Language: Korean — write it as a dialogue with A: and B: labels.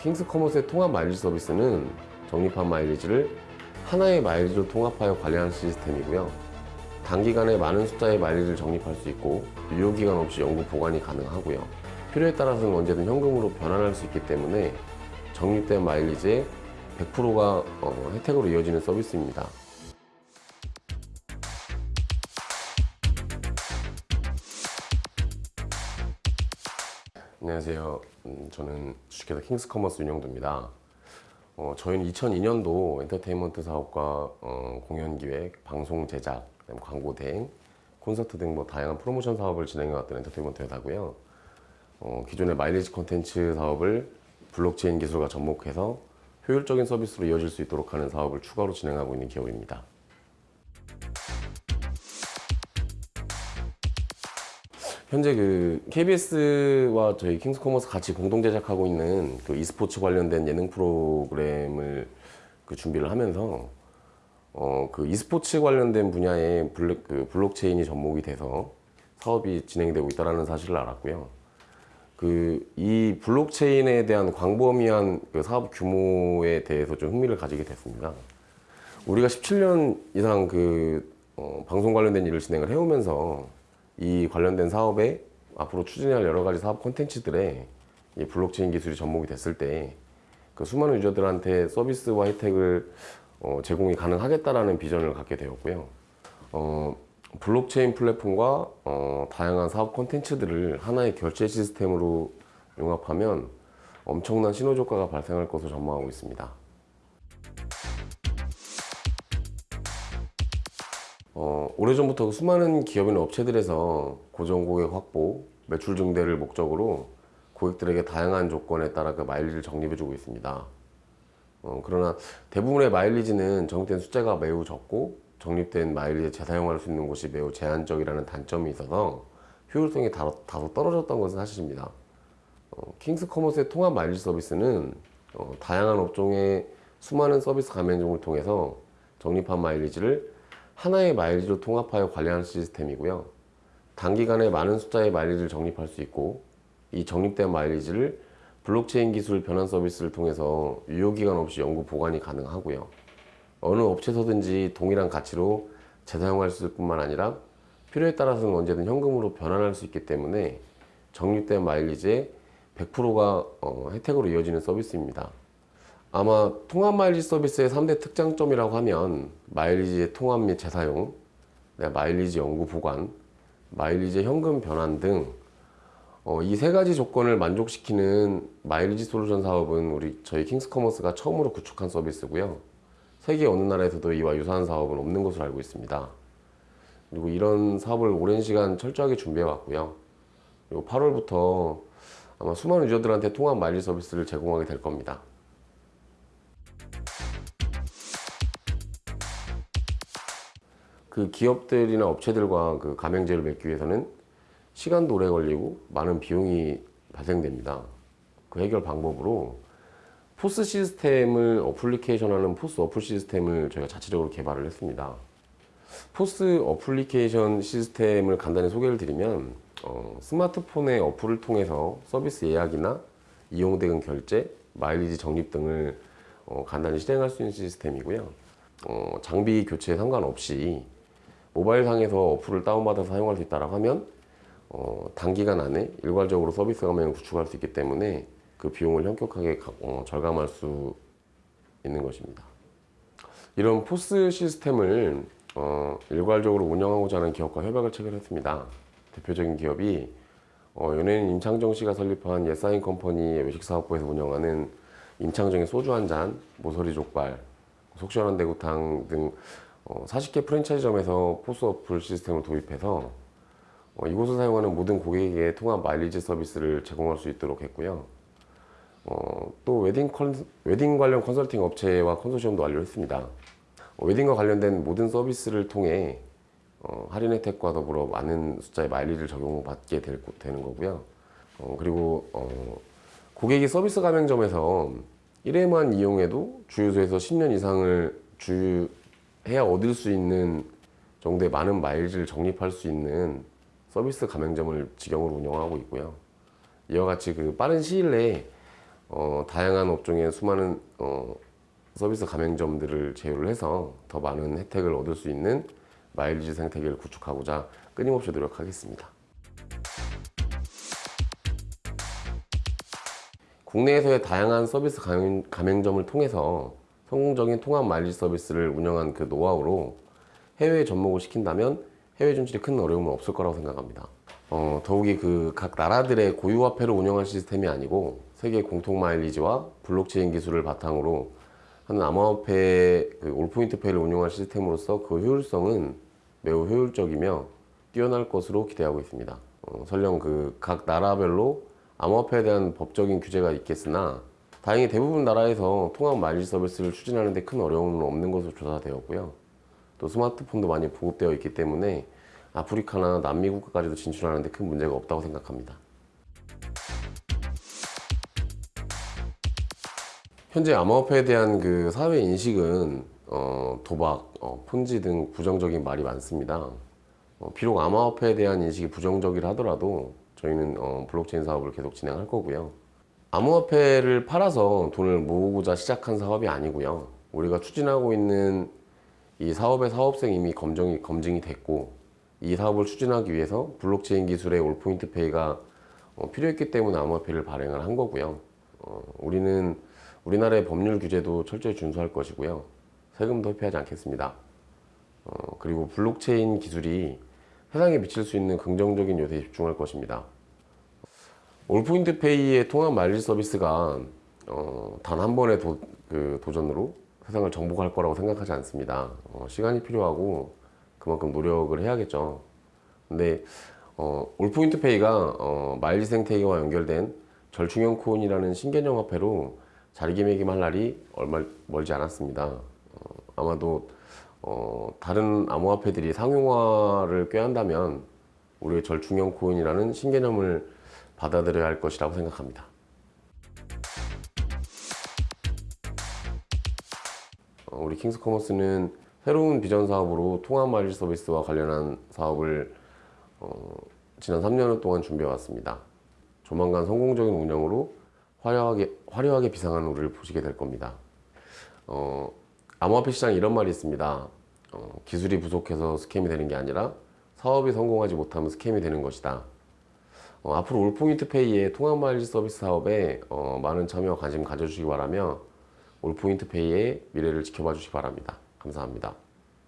A: 킹스 커머스의 통합 마일리지 서비스는 적립한 마일리지를 하나의 마일리지로 통합하여 관리하는 시스템이고요. 단기간에 많은 숫자의 마일리지를 적립할 수 있고 유효기간 없이 영구 보관이 가능하고요. 필요에 따라서는 언제든 현금으로 변환할 수 있기 때문에 적립된 마일리지의 100%가 어, 혜택으로 이어지는 서비스입니다. 안녕하세요. 음, 저는 주식회사 킹스커머스 윤영도입니다. 어, 저희는 2002년도 엔터테인먼트 사업과 어, 공연 기획, 방송 제작, 광고 대행, 콘서트 등 뭐 다양한 프로모션 사업을 진행해왔던 엔터테인먼트 회사고요. 어, 기존의 마일리지 콘텐츠 사업을 블록체인 기술과 접목해서 효율적인 서비스로 이어질 수 있도록 하는 사업을 추가로 진행하고 있는 기업입니다. 현재 그 KBS와 저희 킹스커머스 같이 공동 제작하고 있는 그 e스포츠 관련된 예능 프로그램을 그 준비를 하면서 어, 그 e스포츠 관련된 분야에 블록, 그 블록체인이 접목이 돼서 사업이 진행되고 있다는 사실을 알았고요. 그 이 블록체인에 대한 광범위한 그 사업 규모에 대해서 좀 흥미를 가지게 됐습니다. 우리가 17년 이상 그 어, 방송 관련된 일을 진행을 해오면서 이 관련된 사업에 앞으로 추진할 여러 가지 사업 콘텐츠들에 이 블록체인 기술이 접목이 됐을 때 그 수많은 유저들한테 서비스와 혜택을 어, 제공이 가능하겠다라는 비전을 갖게 되었고요. 어, 블록체인 플랫폼과 어, 다양한 사업 콘텐츠들을 하나의 결제 시스템으로 융합하면 엄청난 시너지 효과가 발생할 것으로 전망하고 있습니다. 어, 오래전부터 수많은 기업이나 업체들에서 고정 고객 확보, 매출 증대를 목적으로 고객들에게 다양한 조건에 따라 그 마일리지를 적립해주고 있습니다. 어, 그러나 대부분의 마일리지는 적립된 숫자가 매우 적고 적립된 마일리지에 재사용할 수 있는 곳이 매우 제한적이라는 단점이 있어서 효율성이 다소, 다소 떨어졌던 것은 사실입니다. 어, 킹스 커머스의 통합 마일리지 서비스는 어, 다양한 업종의 수많은 서비스 가맹점을 통해서 적립한 마일리지를 하나의 마일리지로 통합하여 관리하는 시스템이고요. 단기간에 많은 숫자의 마일리지를 적립할 수 있고 이 적립된 마일리지를 블록체인 기술 변환 서비스를 통해서 유효기간 없이 영구 보관이 가능하고요. 어느 업체서든지 동일한 가치로 재사용할 수 뿐만 아니라 필요에 따라서는 언제든 현금으로 변환할 수 있기 때문에 적립된 마일리지의 100%가 어, 혜택으로 이어지는 서비스입니다. 아마 통합 마일리지 서비스의 3대 특장점이라고 하면 마일리지의 통합 및 재사용, 네, 마일리지 연구 보관, 마일리지 현금 변환 등 어, 이세 가지 조건을 만족시키는 마일리지 솔루션 사업은 우리 저희 킹스커머스가 처음으로 구축한 서비스고요. 세계 어느 나라에서도 이와 유사한 사업은 없는 것으로 알고 있습니다. 그리고 이런 사업을 오랜 시간 철저하게 준비해 왔고요. 그리고 8월부터 아마 수많은 유저들한테 통합 마일리지 서비스를 제공하게 될 겁니다. 그 기업들이나 업체들과 그 가맹제를 맺기 위해서는 시간도 오래 걸리고 많은 비용이 발생됩니다. 그 해결 방법으로 포스 시스템을 어플리케이션 하는 포스 어플 시스템을 저희가 자체적으로 개발을 했습니다. 포스 어플리케이션 시스템을 간단히 소개를 드리면 어, 스마트폰의 어플을 통해서 서비스 예약이나 이용 대금 결제, 마일리지 적립 등을 어, 간단히 실행할 수 있는 시스템이고요. 어, 장비 교체에 상관없이 모바일상에서 어플을 다운받아서 사용할 수 있다고 하면 어, 단기간 안에 일괄적으로 서비스 가맹을 구축할 수 있기 때문에 그 비용을 현격하게 가- 어, 절감할 수 있는 것입니다. 이런 포스 시스템을 어, 일괄적으로 운영하고자 하는 기업과 협약을 체결했습니다. 대표적인 기업이 어, 연예인 임창정 씨가 설립한 예스아이엠 컴퍼니의 외식사업부에서 운영하는 임창정의 소주 한 잔, 모서리 족발, 속 시원한 대구탕 등 어, 40개 프랜차이즈점에서 포스 어플 시스템을 도입해서 어, 이곳을 사용하는 모든 고객에게 통합 마일리지 서비스를 제공할 수 있도록 했고요. 어, 또 웨딩, 컨, 웨딩 관련 컨설팅 업체와 컨소시엄도 완료했습니다. 어, 웨딩과 관련된 모든 서비스를 통해 어, 할인 혜택과 더불어 많은 숫자의 마일리지를 적용받게 될, 되는 거고요. 어, 그리고 어, 고객이 서비스 가맹점에서 1회만 이용해도 주유소에서 10년 이상을 주유 해야 얻을 수 있는 정도의 많은 마일리지를 적립할 수 있는 서비스 가맹점을 직영으로 운영하고 있고요. 이와 같이 그 빠른 시일 내에 어, 다양한 업종의 수많은 어, 서비스 가맹점들을 제휴를 해서 더 많은 혜택을 얻을 수 있는 마일리지 생태계를 구축하고자 끊임없이 노력하겠습니다. 국내에서의 다양한 서비스 가맹, 가맹점을 통해서 성공적인 통합 마일리지 서비스를 운영한 그 노하우로 해외에 접목을 시킨다면 해외 진출에 큰 어려움은 없을 거라고 생각합니다. 어, 더욱이 그 각 나라들의 고유 화폐를 운영한 시스템이 아니고 세계 공통 마일리지와 블록체인 기술을 바탕으로 하는 암호화폐 그 올포인트 페이를 운영한 시스템으로서 그 효율성은 매우 효율적이며 뛰어날 것으로 기대하고 있습니다. 어, 설령 그 각 나라별로 암호화폐에 대한 법적인 규제가 있겠으나 다행히 대부분 나라에서 통합 마일리지 서비스를 추진하는 데 큰 어려움은 없는 것으로 조사되었고요. 또 스마트폰도 많이 보급되어 있기 때문에 아프리카나 남미 국가까지도 진출하는 데 큰 문제가 없다고 생각합니다. 현재 암호화폐에 대한 그 사회 인식은 어, 도박, 어, 폰지 등 부정적인 말이 많습니다. 어, 비록 암호화폐에 대한 인식이 부정적이라 하더라도 저희는 어, 블록체인 사업을 계속 진행할 거고요. 암호화폐를 팔아서 돈을 모으고자 시작한 사업이 아니고요. 우리가 추진하고 있는 이 사업의 사업성 이미 검증이, 검증이 됐고 이 사업을 추진하기 위해서 블록체인 기술의 올포인트 페이가 어, 필요했기 때문에 암호화폐를 발행을 한 거고요. 어, 우리는 우리나라의 법률 규제도 철저히 준수할 것이고요. 세금도 회피하지 않겠습니다. 어, 그리고 블록체인 기술이 세상에 미칠 수 있는 긍정적인 요소에 집중할 것입니다. 올포인트 페이의 통합 마일리지 서비스가 어, 단 한 번의 도, 그 도전으로 세상을 정복할 거라고 생각하지 않습니다. 어, 시간이 필요하고 그만큼 노력을 해야겠죠. 근데 어, 올포인트 페이가 어, 마일리지 생태계와 연결된 절충형 코인이라는 신개념 화폐로 자리매김할 날이 얼마 멀지 않았습니다. 어, 아마도 어, 다른 암호화폐들이 상용화를 꾀한다면 우리의 절충형 코인이라는 신개념을 받아들여야 할 것이라고 생각합니다. 어, 우리 킹스커머스는 새로운 비전 사업으로 통합 마일리지 서비스와 관련한 사업을 어, 지난 3년 동안 준비해 왔습니다. 조만간 성공적인 운영으로 화려하게, 화려하게 비상한 우리를 보시게 될 겁니다. 어, 암호화폐 시장에 이런 말이 있습니다. 어, 기술이 부족해서 스캠이 되는 게 아니라 사업이 성공하지 못하면 스캠이 되는 것이다. 어, 앞으로 올포인트 페이의 통합 마일리지 서비스 사업에 어, 많은 참여와 관심 가져주시기 바라며 올포인트 페이의 미래를 지켜봐 주시기 바랍니다. 감사합니다.